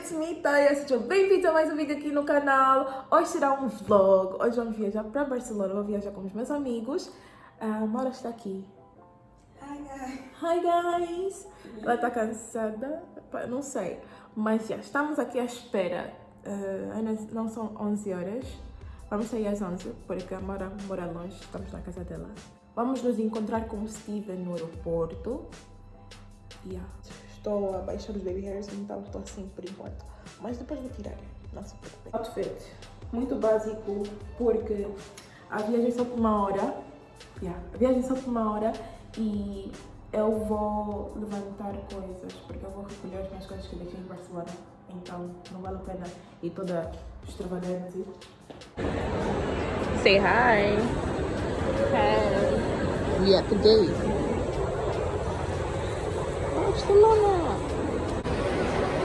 it's me, Taya. Sejam bem-vindos a mais um vídeo aqui no canal. Hoje será um vlog. Hoje vamos viajar para Barcelona. Vou viajar com os meus amigos. A Mara está aqui. Hi guys. Hi, guys. Ela está cansada? Não sei. Mas já, estamos aqui à espera. Ah, ainda não são 11 horas. Vamos sair às 11, porque a Mara mora longe. Estamos na casa dela. Vamos nos encontrar com o Steven no aeroporto. Yeah. Estou a baixar os baby hairs, então estou assim por enquanto. Mas depois vou tirar, não se preocupe. Outfit muito básico, porque a viagem é só por uma hora. Yeah. A viagem é só por uma hora e eu vou levantar coisas, porque eu vou recolher as minhas coisas que deixei em Barcelona. Então não vale a pena ir toda extravagante. Say hi. Hi. We at the gate. Barcelona.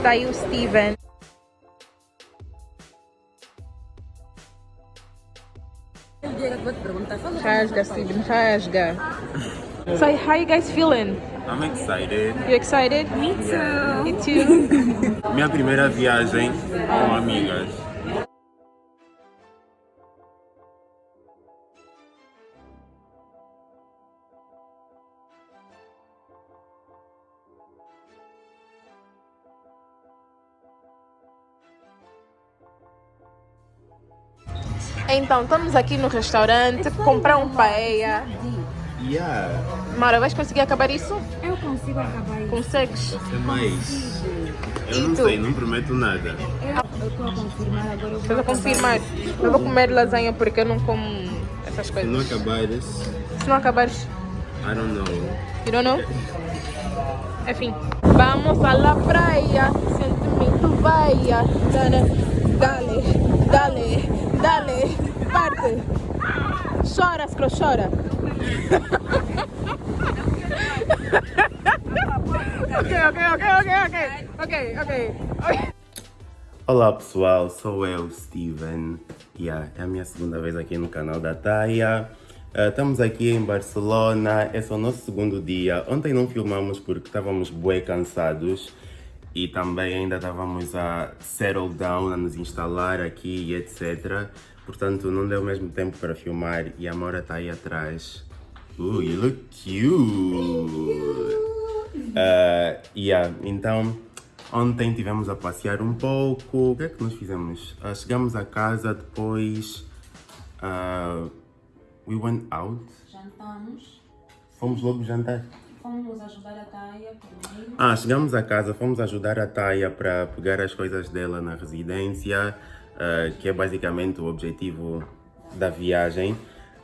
Tá aí o Steven. Rasga, Steven, rasga. Say, how you guys feeling? I'm excited. You excited? Me too. Me too. Minha primeira viagem com amigas. Então, estamos aqui no restaurante, comprar um paella. Yeah. Mara, vais conseguir acabar isso? Eu consigo acabar isso. Consegues? É mais. Eu E não tu? sei, não prometo nada. Eu estou a confirmar agora. Eu Estás a confirmar? Eu vou comer lasanha porque eu não como essas Se não coisas. acabares, Se não acabares, I don't know. you don't know? Enfim. Vamos a la praia, sentimento vaia. Dale, dale, dale, dale, parte. Chora, scro, chora. ok, ok, ok, ok, ok, ok, ok, ok. Olá pessoal, sou eu, Steven. Yeah, é a minha segunda vez aqui no canal da Taya. Ah, estamos aqui em Barcelona, esse é o nosso segundo dia. Ontem não filmamos porque estávamos bué cansados e também ainda estávamos a settle down, a nos instalar aqui e etc. Portanto, não deu mesmo tempo para filmar e a Mora está aí atrás. Ooh, you look cute! Ah, yeah, então, ontem tivemos a passear um pouco. O que é que nós fizemos? Ah, chegamos a casa, depois. ah, we went out. Jantamos. Fomos logo jantar. Fomos ajudar a Taia primeiro. Ah, chegamos a casa, fomos ajudar a Taya para pegar as coisas dela na residência, ah, que é basicamente o objetivo da viagem.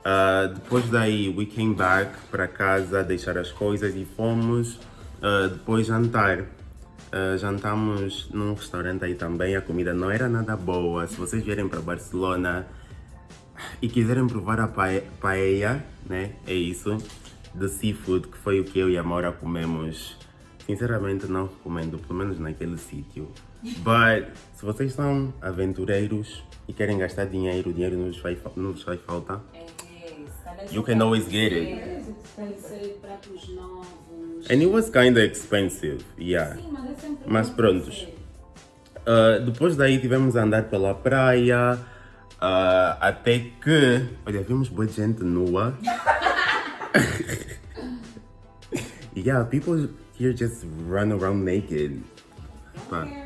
Ah, depois daí, we came back para casa, deixar as coisas e fomos ah, depois jantar. Ah, jantamos num restaurante aí também, a comida não era nada boa. Se vocês vierem para Barcelona e quiserem provar a pae- paella, né? É isso, de seafood, que foi o que eu e a Maura comemos. Sinceramente não recomendo, pelo menos naquele sítio. But se vocês são aventureiros e querem gastar dinheiro, dinheiro não vos vai, não vos vai faltar. You can always get it. And it was kind of expensive, yeah. Sim, mas é sempre Mas bom prontos. Uh, depois daí tivemos a andar pela praia, uh, até que, olha, vimos boa gente nua. yeah, people here just run around naked.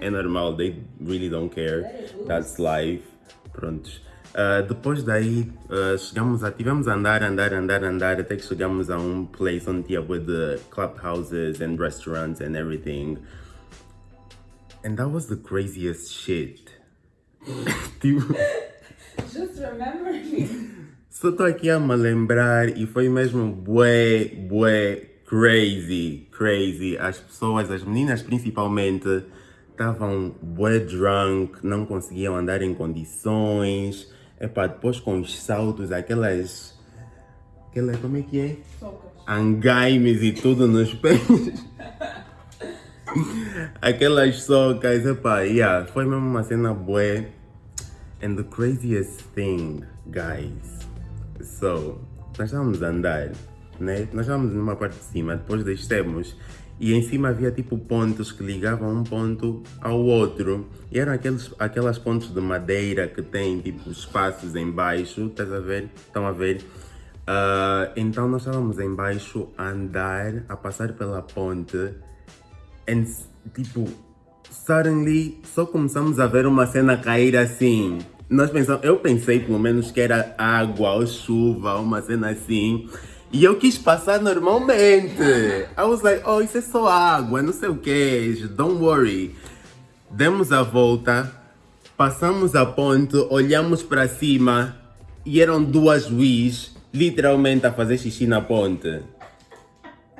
É normal, they really don't care. That's life. Prontos. Uh, depois daí, uh, chegamos a, tivemos a andar, andar, andar, andar, até que chegamos a um place onde tinha de clubhouses and restaurants and everything. And that was the craziest shit. tipo, Just remember me. só tô aqui a me lembrar e foi mesmo bué, bué, crazy, crazy. As pessoas, as meninas principalmente, estavam bué drunk, não conseguiam andar em condições. Epá, depois com os saltos, aquelas... Aquela, como é que é? Angaimes e tudo nos pés. Aquelas socas, epá, yeah, foi mesmo uma cena bué. And the craziest thing, guys. So, nós estávamos a andar, né? Nós estávamos numa parte de cima, depois descemos e em cima havia tipo pontos que ligavam um ponto ao outro. E eram aqueles, aquelas pontes de madeira que tem tipo espaços embaixo, estás a ver? Estão a ver? Uh, então nós estávamos embaixo a andar, a passar pela ponte, e tipo, suddenly só começamos a ver uma cena cair assim. Nós pensamos, eu pensei pelo menos que era água ou chuva, uma cena assim. E eu quis passar normalmente. I was like, oh, isso é só água, não sei o que, don't worry. Demos a volta, passamos a ponte, olhamos para cima e eram duas Wish literalmente a fazer xixi na ponte.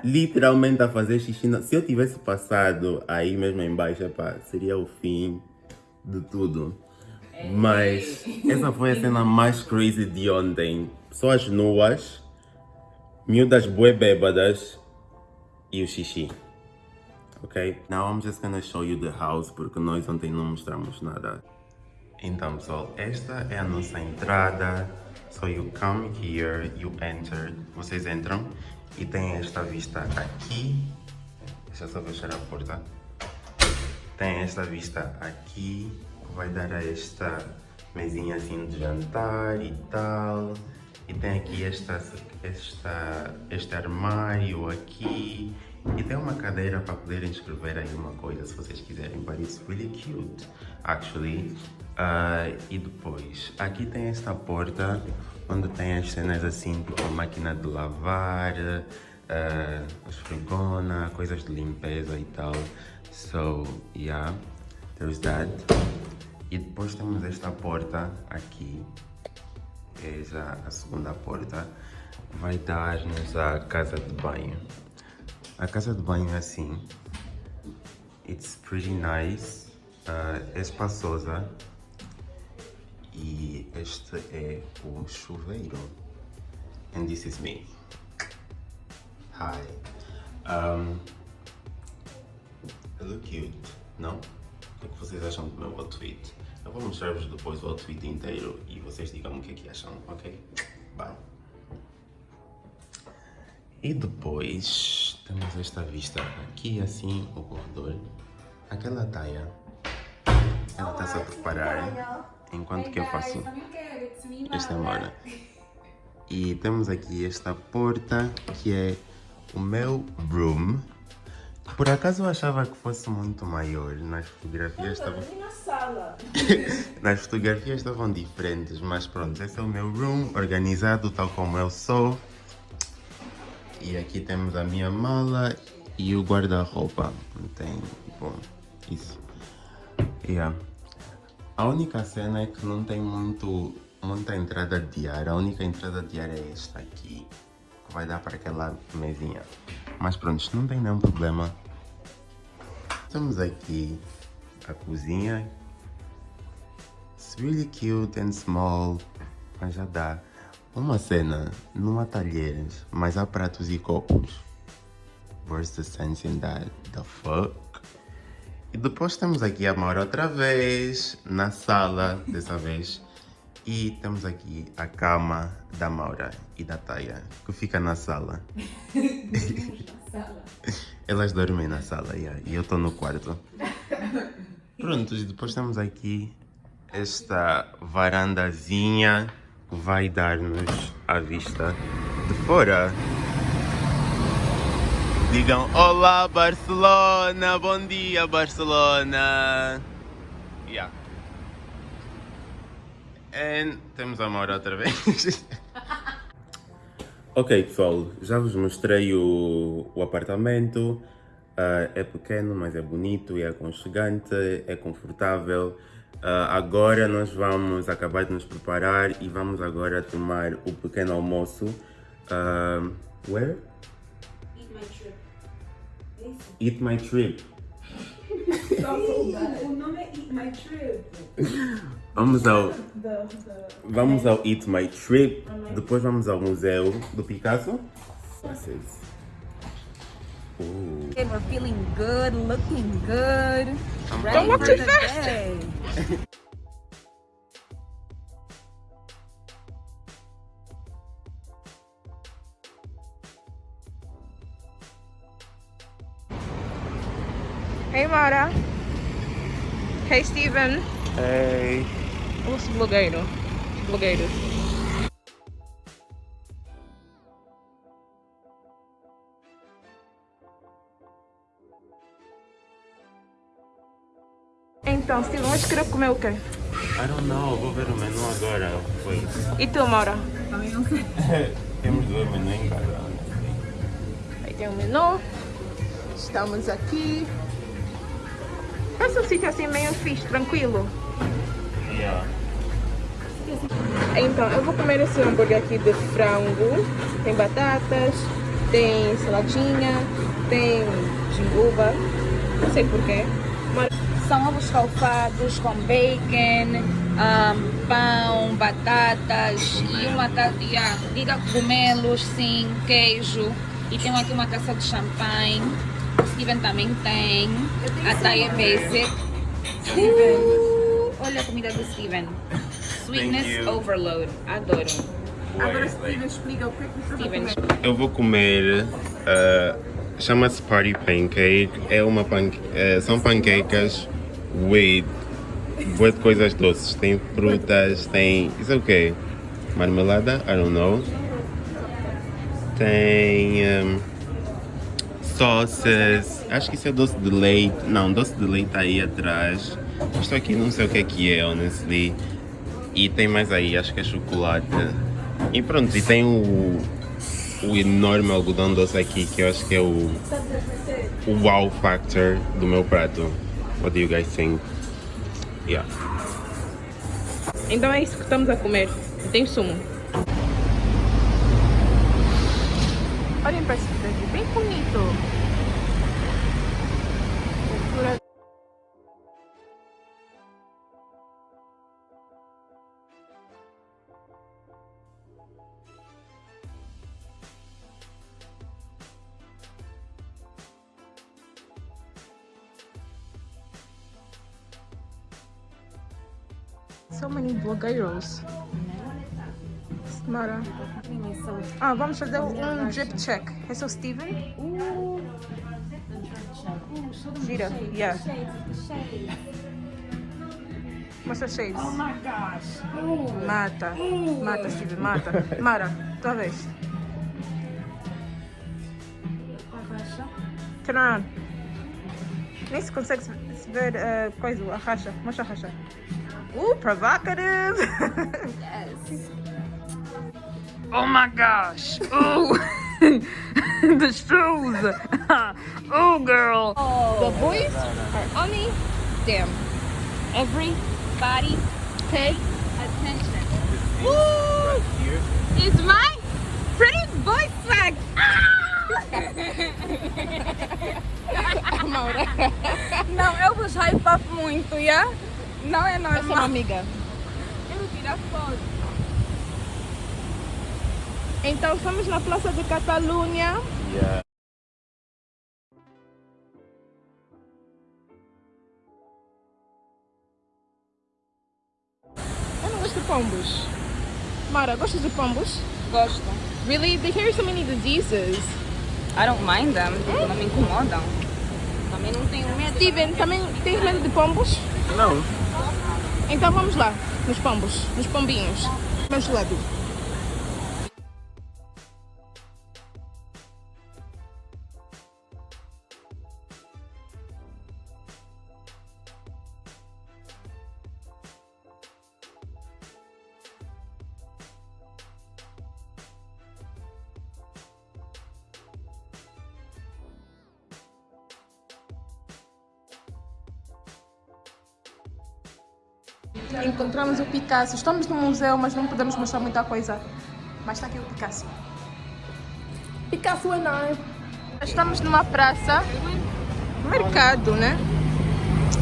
Literalmente a fazer xixi na... Se eu tivesse passado aí mesmo embaixo, pá, seria o fim de tudo. Mas essa foi a cena mais crazy de ontem. Pessoas nuas, miúdas bué bêbadas e o xixi. Ok? Now I'm just gonna show you the house porque nós ontem não mostramos nada. Então pessoal, esta é a nossa entrada. So you come here, you enter, vocês entram e tem esta vista aqui. Deixa eu só fechar a porta. Tem esta vista aqui, vai dar a esta mesinha assim de jantar e tal. E tem aqui esta, esta, este armário aqui. E tem uma cadeira para poderem escrever aí uma coisa se vocês quiserem. But it's really cute, actually. Uh, e depois, aqui tem esta porta onde tem as cenas assim, tipo a máquina de lavar, uh, esfregona, coisas de limpeza e tal. So, yeah, there's that. E depois temos esta porta aqui, é já a segunda porta, vai dar-nos a casa de banho. A casa de banho é assim, it's pretty nice, uh, é espaçosa, e este é o chuveiro. And this is me. Hi. Um, I look cute, não? O que, é que vocês acham do meu outfit? Eu vou mostrar-vos depois o outfit inteiro e vocês digam o que é que acham, ok? Bye. E depois temos esta vista aqui assim, o corredor. Aquela taia, ela está-se a preparar enquanto que eu faço esta mora. E temos aqui esta porta que é o meu room. Por acaso eu achava que fosse muito maior, nas fotografias estavam... nas fotografias estavam diferentes, mas pronto, esse é o meu room, organizado tal como eu sou. E aqui temos a minha mala e o guarda-roupa. Tem, bom, isso. Yeah. A única cena é que não tem muito, muita entrada de ar. A única entrada de ar é esta aqui. Vai dar para aquela mesinha. Mas pronto, não tem nenhum problema. Temos aqui a cozinha. It's really cute and small. Mas já dá. Uma cena, não há talheres, mas há pratos e copos. Where's the sense in that? The fuck? E depois temos aqui a Maura outra vez, na sala, dessa vez. E temos aqui a cama da Maura e da Taya, que fica na sala. Elas dormem na sala, yeah, e eu estou no quarto. Pronto, e depois temos aqui esta varandazinha que vai dar-nos a vista de fora. Digam Olá Barcelona, bom dia Barcelona. Yeah. And temos a Maura outra vez. ok pessoal, já vos mostrei o, o apartamento. Uh, é pequeno, mas é bonito, é aconchegante, é confortável. Uh, agora nós vamos acabar de nos preparar e vamos agora tomar o pequeno almoço. Uh, where? Eat My Trip. o nome é Eat My Trip. Vamos ao, vamos ao Eat My Trip, depois vamos ao museu do Picasso. Vocês. Ooh. And we're feeling good, looking good. Don't walk too fast. Hey, Mara. Hey, Steven. Hey. Os blogueiro. Blogueiros. Então, Steven, hoje queria comer o quê? I don't know, vou ver o menu agora. Foi. E tu, Mara? Temos dois menu em casa. Aí tem o menu. Estamos aqui. Parece um sítio assim meio fixe, tranquilo. Yeah. Então, eu vou comer esse hambúrguer aqui de frango. Tem batatas, tem saladinha, tem jinguba. Não sei porquê. Mas São ovos escalfados com bacon, ahm, pão, batatas e uma yeah, diga cogumelos, sim, queijo. E tem aqui uma taça de champanhe. O Steven também tem. A Thay é basic. Uh, olha a comida do Steven. Sweetness overload. Adoro. Agora Steven explica o que é. Eu vou comer. uh, Chama-se Party Pancake. É uma panque... uh, são panquecas with. Boas coisas doces. Tem frutas, tem. Isso é o quê? Marmelada? I don't know. Tem. Um, sauces. Acho que isso é doce de leite. Não, doce de leite tá aí atrás. Isto aqui não sei o que é que é, honestly. E tem mais aí, acho que é chocolate. E pronto, e tem o, o enorme algodão doce aqui, que eu acho que é o, o wow factor do meu prato. What do you guys think? Yeah. Então é isso que estamos a comer. Tem sumo. Olhem para vamos fazer um drip check. Esse é o Steven? Gira, yeah. Mostra shades. Oh my gosh. Mata. Mata, Steven, mata. Mara, tua vez. Turn around. Nem se consegue se ver uh, coisa, a racha. Mostra a racha. Uh, provocative! oh my gosh! Oh! the shoes! oh, girl! Oh. The boys are on me. Damn. everybody pay attention. Woo! It's my pretty boy swag. Não, eu vos hype up muito, yeah? Não é normal. Essa é uma normal. amiga. Quero tirar foto. Então, estamos na Praça de Catalunha. Yeah. Eu não gosto de pombos. Mara, gostas de pombos? Gosto. Really? They carry so many diseases. I don't mind them, tipo, não me incomodam. Também não tenho medo. Steven, também tens medo de pombos? Não. Então vamos lá, nos pombos, nos pombinhos. Vamos lá, Picasso. Estamos no museu, mas não podemos mostrar muita coisa. Mas está aqui o Picasso. Picasso and I. Estamos numa praça, mercado, né?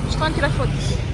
Estão a tirar fotos.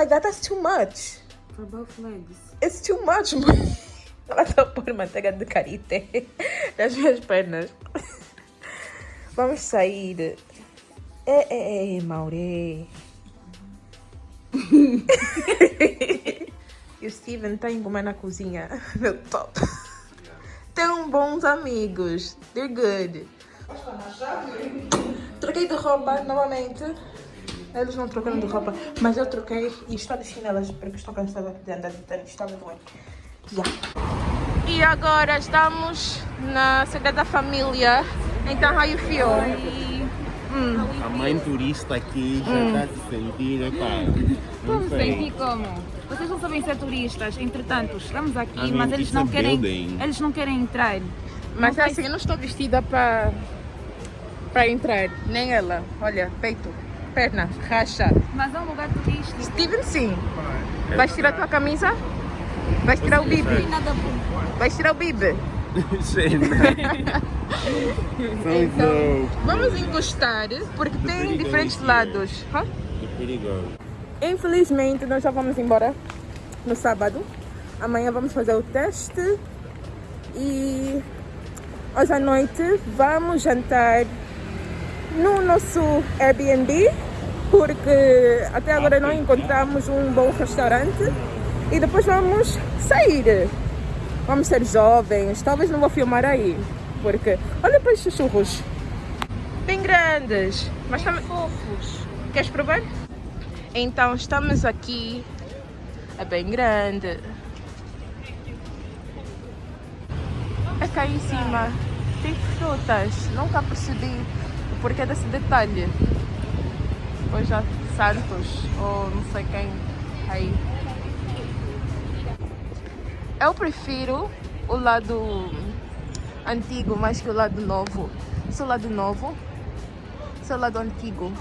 Like that, that's too much. For both legs. It's too much. Ela tá por manteiga de karité nas minhas pernas. Vamos sair. É, é, é, Maurê. e o Steven tá comer na cozinha. Meu top. Tão bons amigos. They're good. Troquei de roupa novamente. Eles não trocaram de roupa, mas eu troquei e estou de chinelas porque estou cansada de andar de tênis. Está muito bem. Yeah. E agora estamos na Sagrada Família. Então, how you feel? A mãe turista aqui já está se sentir, epá, não Vamos sei. sentir como? Vocês não sabem ser turistas, entretanto, estamos aqui, I mean, mas eles it's não a querem. building. Eles não querem entrar. Mas Não é assim, eu não estou vestida para para entrar. Nem ela. Olha, peito, perna, racha. Mas é um lugar turístico. Steven, sim. Vais tirar a tua camisa? Vais tirar o bom. Vais tirar o bibi? Então, Vamos encostar, porque tem diferentes lados. Perigoso. Infelizmente, nós já vamos embora no sábado. Amanhã vamos fazer o teste. E hoje à noite vamos jantar no nosso Airbnb, porque até agora não encontramos um bom restaurante. E depois vamos sair. Vamos ser jovens. Talvez não vou filmar aí, porque olha para estes churros. Bem grandes. Mas também. Fofos. Queres provar? Então estamos aqui. É bem grande. É cá em cima. Tem frutas. Nunca percebi porquê desse detalhe. Ou já Santos, ou não sei quem aí. Eu prefiro o lado antigo mais que o lado novo. O lado novo o lado antigo.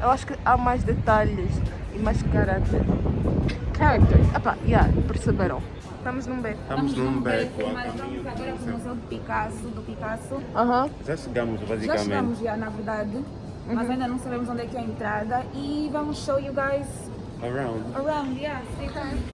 Eu acho que há mais detalhes e mais caráter. Character. Epá, yeah, perceberam. Estamos num beco. Estamos num beco Mas vamos agora para o Museu do Picasso, do Picasso. Aham. Já chegamos, Já basicamente. chegamos já, na verdade. Mas ainda não sabemos onde é que é a entrada. E vamos show you guys Around. around. Yeah, stay tuned.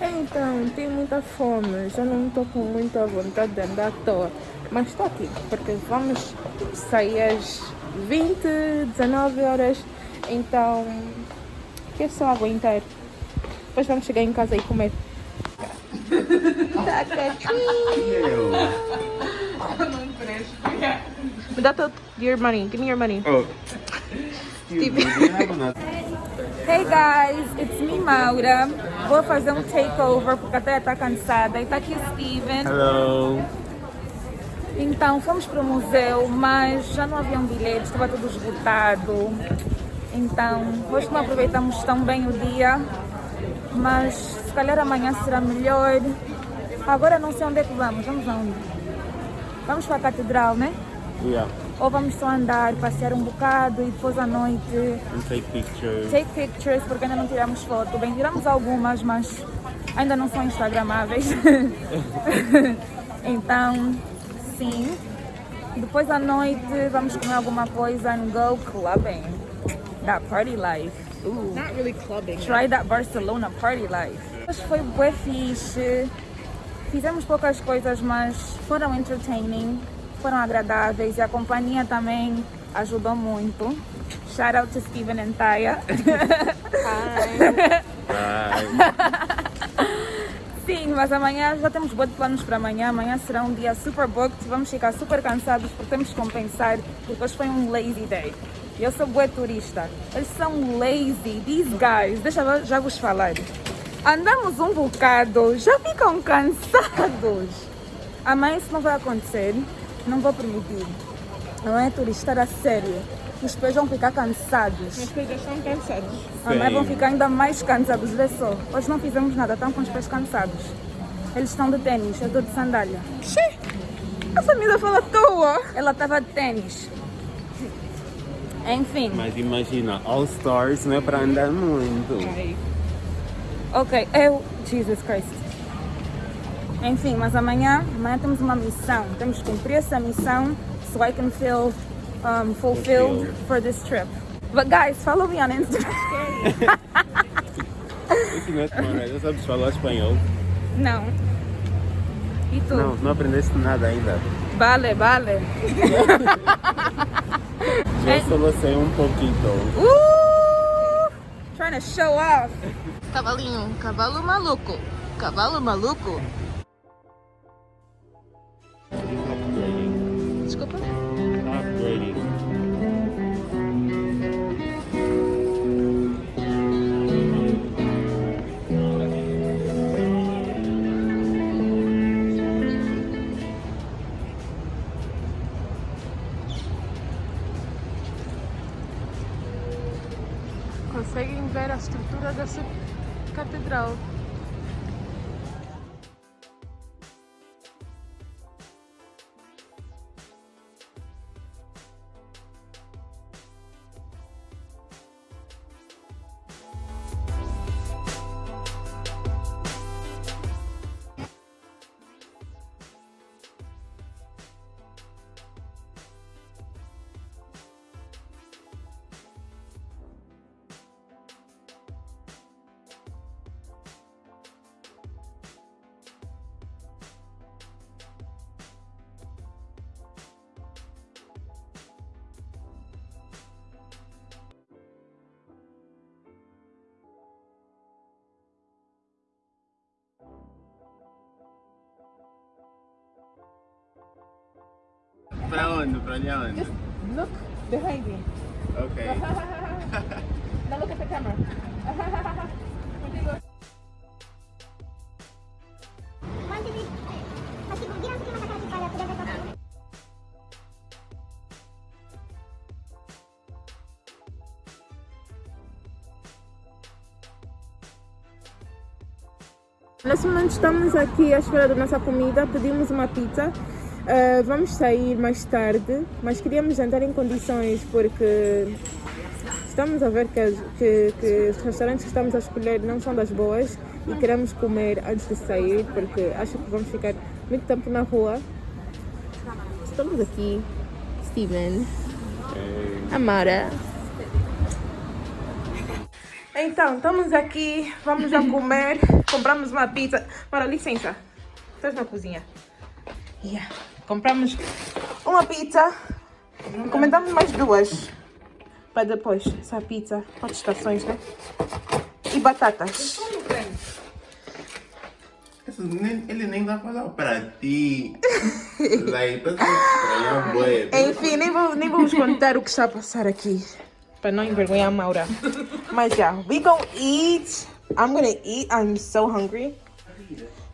Então, tenho muita fome. Já não estou com muita vontade de andar à toa. Mas estou aqui, porque vamos sair às 20, 19 horas. Então, que é só aguentar. Depois vamos chegar em casa e comer. Me dá teu your money. Give me your money. Oh. Another? Hey guys, it's me Maura. Vou fazer um takeover porque até está cansada. E está aqui o Steven. Hello. Então fomos para o museu, mas já não havia um bilhete, estava tudo esgotado. Então hoje não aproveitamos tão bem o dia, mas se calhar amanhã será melhor. Agora não sei onde é que vamos, vamos aonde? Vamos para a catedral, né? Yeah. Ou vamos só andar, passear um bocado e depois à noite And take pictures. take pictures, porque ainda não tiramos foto. Bem, tiramos algumas, mas ainda não são instagramáveis. então, sim. Depois à noite vamos comer alguma coisa and go clubbing. That party life. Ooh. Not really clubbing. Try that Barcelona party life. Mas foi bué fixe. Fizemos poucas coisas, mas foram entertaining, foram agradáveis e a companhia também ajudou muito. Shout out to Steven and Taya. Bye. Sim, mas amanhã já temos boas planos para amanhã. Amanhã será um dia super booked. Vamos ficar super cansados porque temos que compensar, porque hoje foi um lazy day. Eu sou boa turista. Eles são lazy, these guys. Deixa eu já vos falar. Andamos um bocado, já ficam cansados. Amanhã isso não vai acontecer. Não vou permitir. Não é turistar a sério. Os pés vão ficar cansados. As coisas estão cansadas. Amanhã vão Sim. ficar ainda mais cansados, vê só. Hoje não fizemos nada, estão com os pés cansados. Eles estão de tênis, eu estou de sandália. Essa menina fala à toa. Ela estava de tênis. Enfim. Mas imagina, All Stars não é para andar muito. Ok, eu. Jesus Christ. Enfim, mas amanhã, amanhã temos uma missão. Temos que cumprir essa missão so I can feel um, fulfilled for this trip. But guys, follow me on Instagram. Isso não é tomar, já sabes falar espanhol? Não. E tu? Não, não aprendeste nada ainda. Vale, vale. Eu só sei um pouquinho. Uh! Trying to show off. Cavalinho, cavalo maluco. Cavalo maluco. Ver a estrutura dessa catedral. Ali onde? Look behind me. Ok. Now look at the camera. Nesse momento estamos aqui à espera da nossa comida, pedimos uma pizza. Ah, vamos sair mais tarde, mas queríamos jantar em condições porque estamos a ver que, que- que os restaurantes que estamos a escolher não são das boas e queremos comer antes de sair porque acho que vamos ficar muito tempo na rua. Estamos aqui, Steven, Amara. Então, estamos aqui, vamos já comer, compramos uma pizza. Para licença, estás na cozinha. Yeah. Compramos uma pizza, encomendamos mais duas para depois. Essa pizza, quatro estações, né? E batatas. Isso nem- Ele nem dá falar para ti. Like, estranhando, boy. Enfim, nem, vou, nem vamos contar o que está a passar aqui. Para não envergonhar a Maura. Mas já, we gon' eat. I'm gonna eat. I'm so hungry.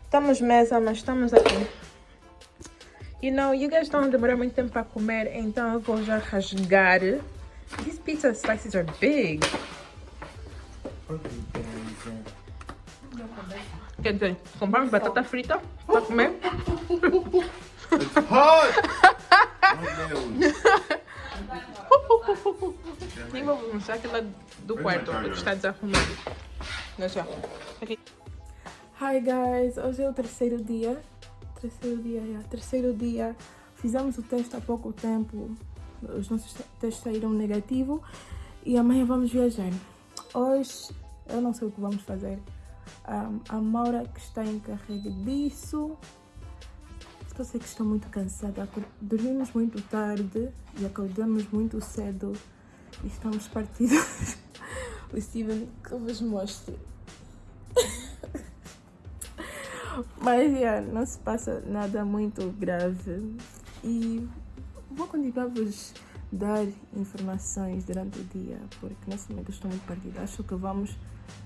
Estamos mesa, mas estamos aqui. You know, you guys don't demorar muito tempo para comer, então eu vou já rasgar. These pizza slices are big. Quer dizer, compramos batata frita para comer. Hot! Meu Deus. Nem vou mostrar aquela do quarto, porque está desarrumado. Já. Aqui. Hi guys, hoje é o terceiro dia. Terceiro dia, yeah. Terceiro dia. Fizemos o teste há pouco tempo. Os nossos te- testes saíram negativo. E amanhã vamos viajar. Hoje eu não sei o que vamos fazer. Um, a Maura que está encarregue disso. Só sei que estou muito cansada. Dormimos muito tarde e acordamos muito cedo e estamos partidos. o Steven que eu vos mostre. Mas yeah, não se passa nada muito grave e vou continuar a vos dar informações durante o dia porque nesse momento estou muito perdida. Acho que vamos,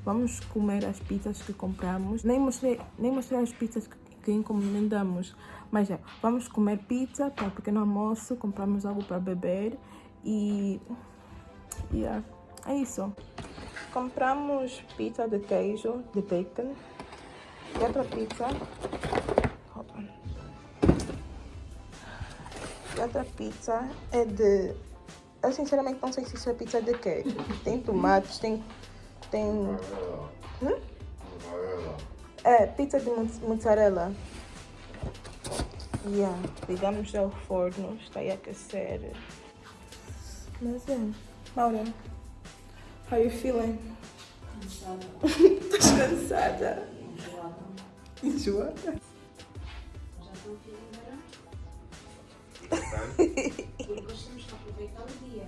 vamos comer as pizzas que compramos. Nem mostrei, nem mostrei as pizzas que, que encomendamos, mas já, vamos comer pizza para pequeno almoço, compramos algo para beber e yeah, é isso. Compramos pizza de queijo, de bacon. E outra pizza. E outra pizza é de... Eu sinceramente não sei se isso é pizza de quê. Tem tomates, tem... Tem... Hum? É, pizza de mozz- mozzarella. Yeah, ligamos ao forno, está aí a aquecer. Mas é, Maura, how you feeling? Estás cansada? Enjoada? Porque nós temos que aproveitar o dia.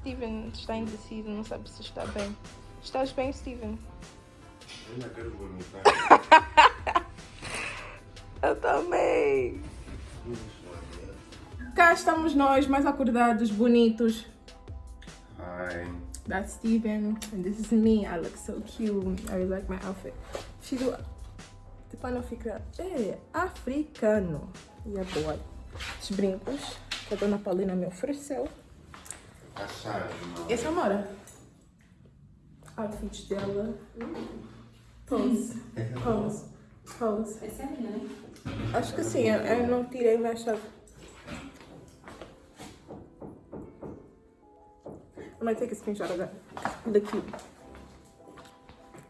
Steven está indeciso, não sabe se está bem. Estás bem, Steven? Eu ainda quero vomitar. Eu também. Cá estamos nós, mais acordados, bonitos. Ai. That's Steven, and this is me. I look so cute. I really like my outfit. Fico. Tipo, não fica. É, africano. E é boa. Os brincos que a dona Paulina me ofereceu. Essa é a Mora. Outfit dela. Pose. Pose. Pose. Essa é a minha, né? Acho que sim, eu, eu não tirei minha chave. I'm gonna take a screenshot of that. Cute.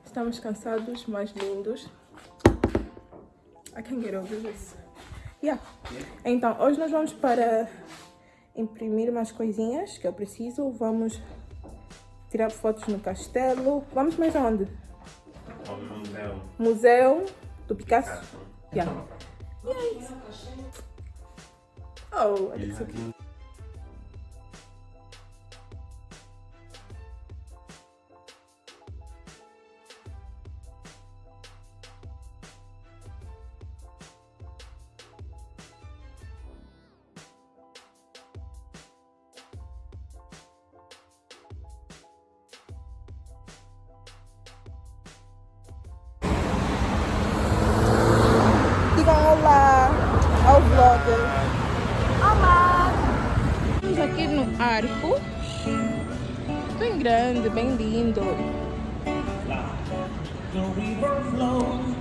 Estamos cansados, mas lindos. I can't get over this. Yeah. Então, hoje nós vamos para imprimir umas coisinhas que eu preciso. Vamos tirar fotos no castelo. Vamos mais aonde? Ao museu. Museu do Picasso. Yeah. Yay. Oh, I think so aqui no arco. Bem grande, bem lindo. The river flows,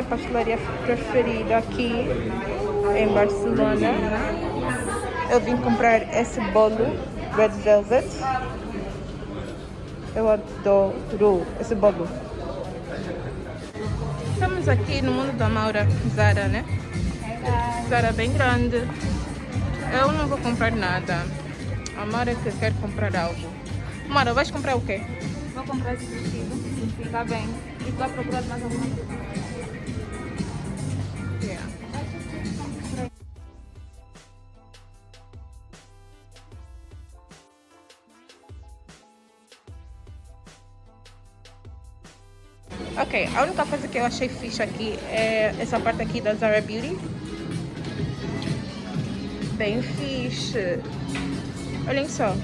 minha pastelaria preferida aqui em Barcelona. Eu vim comprar esse bolo Red Velvet. Eu adoro esse bolo. Estamos aqui no mundo da Maura Zara, né? Zara bem grande. Eu não vou comprar nada. A Maura que quer comprar algo. Maura, vais comprar o quê? Vou comprar esse vestido. Fica bem. E tu procurar mais alguma coisa? Ok, a única coisa que eu achei fixe aqui é essa parte aqui da Zara Beauty. Bem fixe. Olhem só.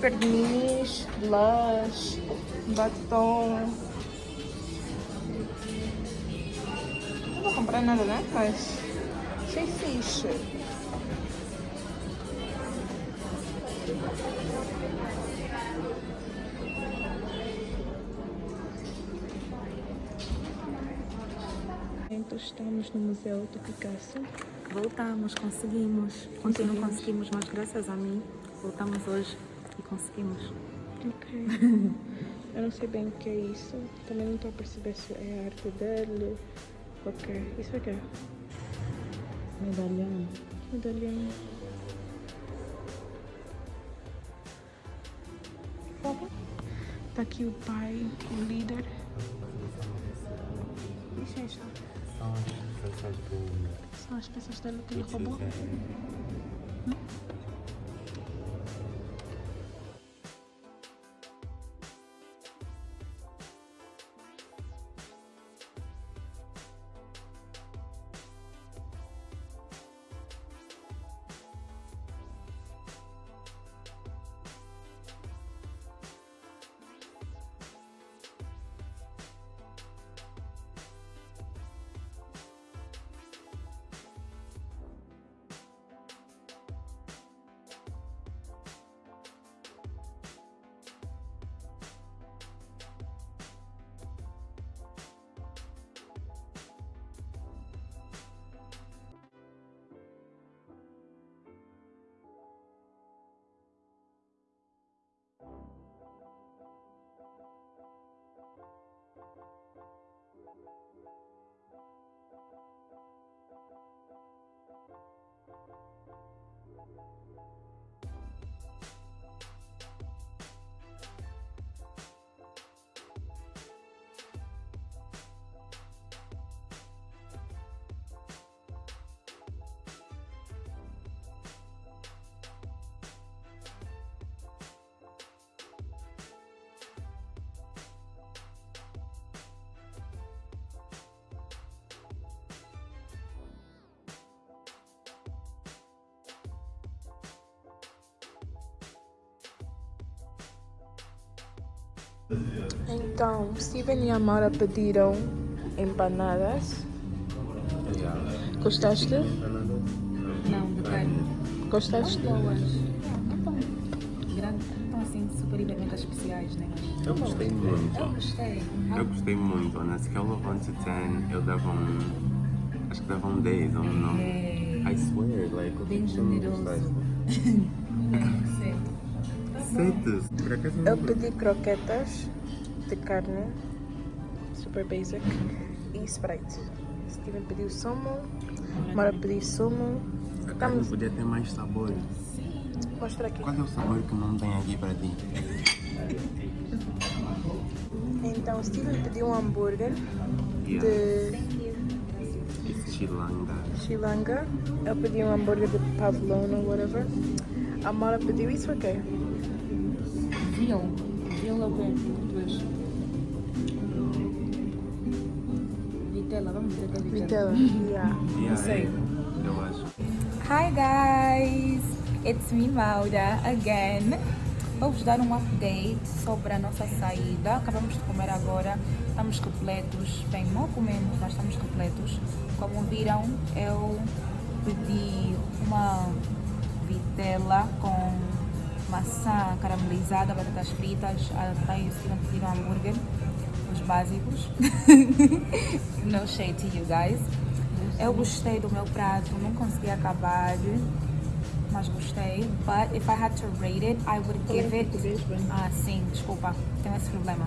Pernis, blush, batom. Comprar nada, né? Mas achei fixe. Então estamos no Museu do Picasso. Voltamos, conseguimos. Ontem não conseguimos, mas graças a mim voltamos hoje e conseguimos. Ok. Eu não sei bem o que é isso. Também não estou a perceber se é a arte dele. Ok. Isso aqui é Medalhão. medalhão. Tá aqui o pai, o líder. Licença. São as peças do. São as peças dele que ele roubou. Então, Steven e Amara pediram empanadas. Gostaste? Não, de carne. Gostaste? Boas. Não tão tão assim superiormente especiais, né? Eu gostei muito. Eu gostei. Eu gostei muito. Na escala 1 to 10, eu dava um... Acho que dava um 10 ou um 9. É. I swear, like... Bem generoso. 7. 7? croquetas? Eu pedi croquetas de carne, super basic, e Sprite. Steven pediu sumo, Mara pediu sumo. A carne Estamos... podia ter mais sabor. Mostra aqui. Qual é o sabor que não tem aqui para ti? Então, Steven pediu um hambúrguer de... Xilanga. Chilanga. Eu pedi um hambúrguer de pavlona, whatever. A Mara pediu isso é aqui. Okay. Veal. Veal é o quê? Português. Vitela, vamos dizer que é vitela. Vitela. Yeah. Yeah, sei. é, Eu acho. Hi guys, it's me Maura again. Vou-vos dar um update sobre a nossa saída. Acabamos de comer agora, estamos repletos. Bem, mal comemos, mas estamos repletos. Como viram, eu pedi uma vitela com maçã caramelizada, batatas fritas. A Thay e o Steven pediram hambúrguer, os básicos. no shade to you guys. Eu gostei do meu prato, não consegui acabar, mas gostei. But if I had to rate it, I would give it. Ah, sim, desculpa, tenho esse problema.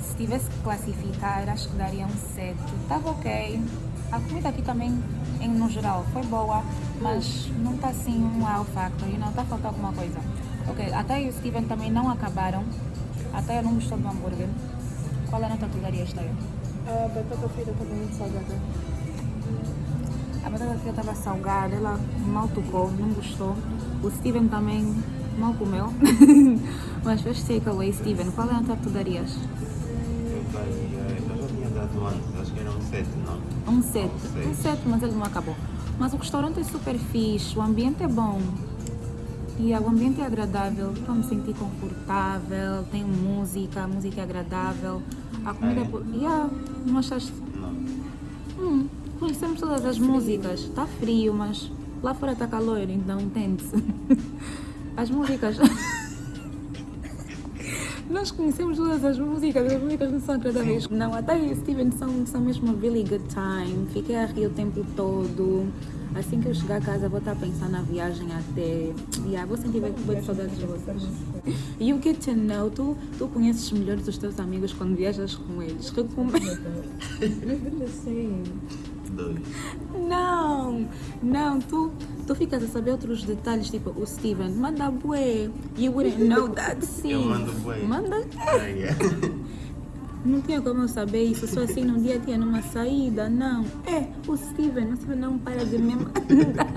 Se tivesse que classificar, acho que daria um 7. Tava ok. A comida aqui também, em, no geral, foi boa, mas não tá assim um wow factor, you know, tá faltando alguma coisa. Ok, até e o Steven também não acabaram. Até eu não gostou do hambúrguer. Qual é a nota que tu darias, Tayo? A batata frita estava muito salgada. A batata frita estava salgada, ela mal tocou, não gostou. O Steven também mal comeu. Mas fez takeaway, Steven. Qual é a nota que tu darias? Eu daria- eu já tinha dado antes, acho que era um 7, não? Um 7. Seis. Um 7, mas ele não acabou. Mas o restaurante é super fixe, o ambiente é bom. E o ambiente é agradável, estou me sentir confortável, tem música, a música é agradável. A comida... É? po- Yeah, não achaste... Não. Hum, conhecemos todas as músicas. Está frio, mas lá fora está calor, então entende-se. As músicas. Nós conhecemos todas as músicas, as músicas não são agradáveis. Não, até e Steven são, são mesmo a really good time. Fiquei a rir o tempo todo. Assim que eu chegar a casa, vou estar a pensar na viagem até. Yeah, vou sentir bem bem saudades de vocês. You get to know, tu, tu conheces melhor os teus amigos quando viajas com eles. Recomendo. Dois. Não, não, tu, tu ficas a saber outros detalhes, tipo o Steven, manda bué. You wouldn't know that, sim. Eu mando bué. Manda. Ah, yeah. Não tinha como eu saber isso, só assim num dia tinha numa saída, não. É, o Steven, o Steven não para de me mandar.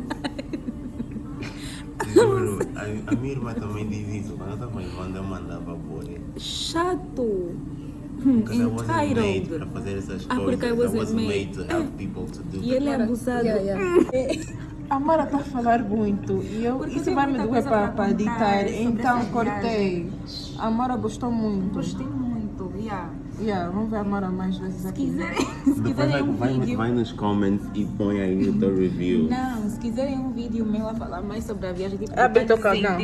A, a minha irmã também diz isso. Quando estava em Wanda, eu mandava boa. Chato. Hum, Because I wasn't made para Entitled. fazer essas Ah, coisas. porque I wasn't made. made to help people to do E ele é abusado. A Amara está a falar muito e eu, Porque isso vai me doer para editar, então cortei. A Amara gostou muito. Gostei muito, yeah. Yeah, vamos ver a Amara mais vezes Se aqui. quiserem, se quiserem vai, um vai, vídeo. vai nos comments e põe aí no teu review. Não, se quiserem um vídeo meu a falar mais sobre a viagem, tipo, Ah, bem tocado, não.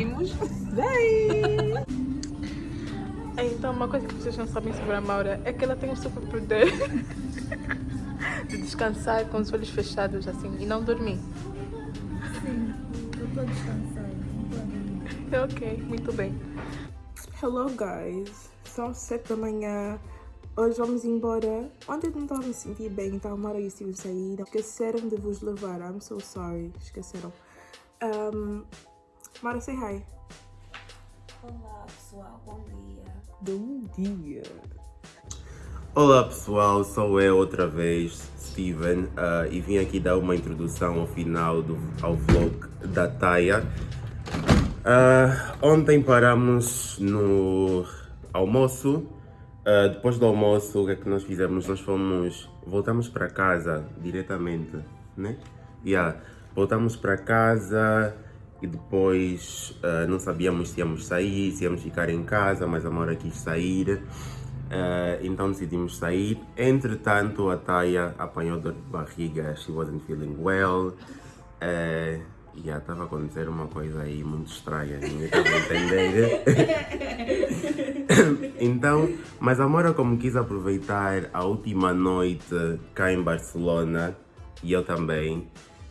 Íntimos, Então, uma coisa que vocês não sabem sobre a Maura é que ela tem um super poder de descansar com os olhos fechados assim e não dormir. Eu estou descansada. Ok, muito bem. Hello guys, são 7 da manhã. Hoje vamos embora. Ontem não estava a me sentir bem, então a Mara e o Steve saíram. Esqueceram de vos levar. I'm so sorry. Esqueceram. Um, Mara, say hi. Olá pessoal, bom dia. Bom dia. Olá pessoal, sou eu outra vez, Steven, ah, e vim aqui dar uma introdução ao final do, ao vlog da Taia. Ah, ontem paramos no almoço. Ah, depois do almoço, o que é que nós fizemos? Nós fomos, voltamos para casa diretamente, né? Yeah. Voltamos para casa e depois ah, não sabíamos se íamos sair, se íamos ficar em casa, mas a Maura quis sair. Ah, então decidimos sair. Entretanto, a Taya apanhou dor de barriga, she wasn't feeling well. Uh, e estava a acontecer uma coisa aí muito estranha, ninguém estava a entender. então, mas a Mora como quis aproveitar a última noite cá em Barcelona, e eu também,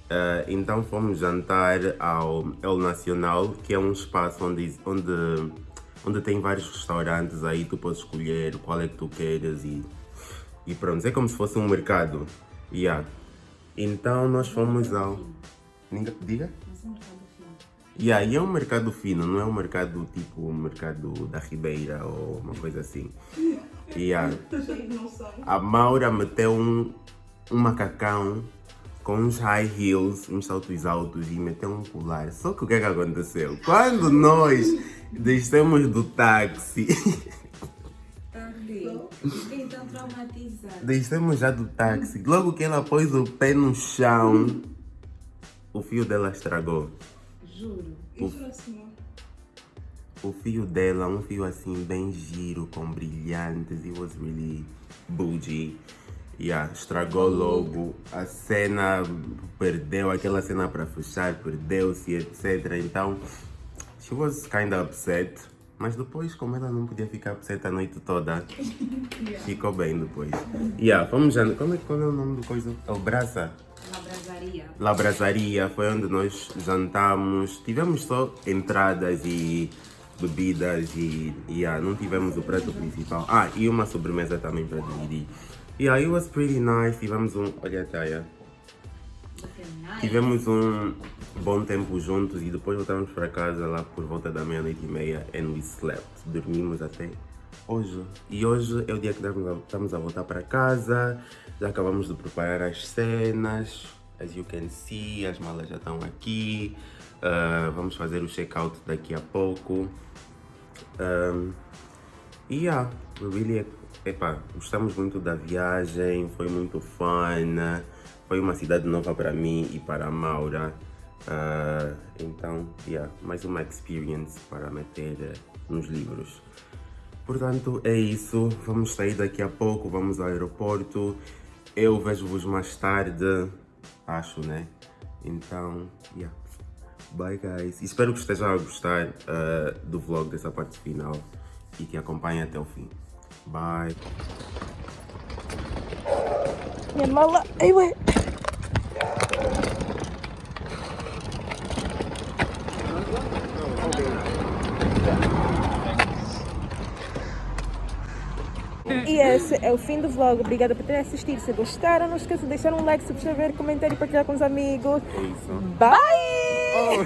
eh, então fomos jantar ao El Nacional, que é um espaço onde, onde, onde tem vários restaurantes, aí tu podes escolher qual é que tu queres e, e pronto, é como se fosse um mercado. Yeah. Então nós fomos ao... Ninguém- Diga? Yeah, e é um mercado fino, não é um mercado tipo o mercado da Ribeira ou uma coisa assim. Yeah. A Maura meteu um, um macacão com uns high heels, uns saltos altos e meteu um colar. Só que o que é que aconteceu? Quando nós descemos do táxi, Fiquei tão traumatizada. descemos já do táxi, logo que ela pôs o pé no chão, o fio dela estragou. Juro. O, o fio dela, um fio assim bem giro, com brilhantes, it was really bougie. Yeah, estragou logo, a cena perdeu, aquela cena para fechar, perdeu-se, etc. Então, she was kind of upset. Mas depois, como ela não podia ficar upset a noite toda, ficou bem depois. Yeah, fomos já, como é, qual é o nome do coisa? É o Braça? La Brasaria foi onde nós jantamos. Tivemos só entradas e bebidas e yeah, não tivemos o prato principal. Ah, e uma sobremesa também para dividir. Yeah, it was pretty nice. Tivemos um. Olha a Taya. Tivemos um bom tempo juntos e depois voltamos para casa lá por volta da meia-noite e meia and we slept. Dormimos até hoje. E hoje é o dia que estamos a, voltar para casa. Já acabamos de preparar as cenas. As you can see, as malas já estão aqui. Ah, vamos fazer o check-out daqui a pouco. Um, e yeah, we really, epá, gostamos muito da viagem, foi muito fun, foi uma cidade nova para mim e para a Maura. Ah, então, yeah, mais uma experience para meter eh, nos livros. Portanto, é isso. Vamos sair daqui a pouco, vamos ao aeroporto. Eu vejo-vos mais tarde, acho, né? Então, yeah. Bye, guys. Espero que estejam a gostar ah, do vlog dessa parte final e que acompanhem até o fim. Bye. Minha mala. Ai, ué. E esse é o fim do vlog. Obrigada por terem assistido. Se gostaram, não esqueça de deixar um like, subscrever, comentar e partilhar com os amigos. É isso. Bye!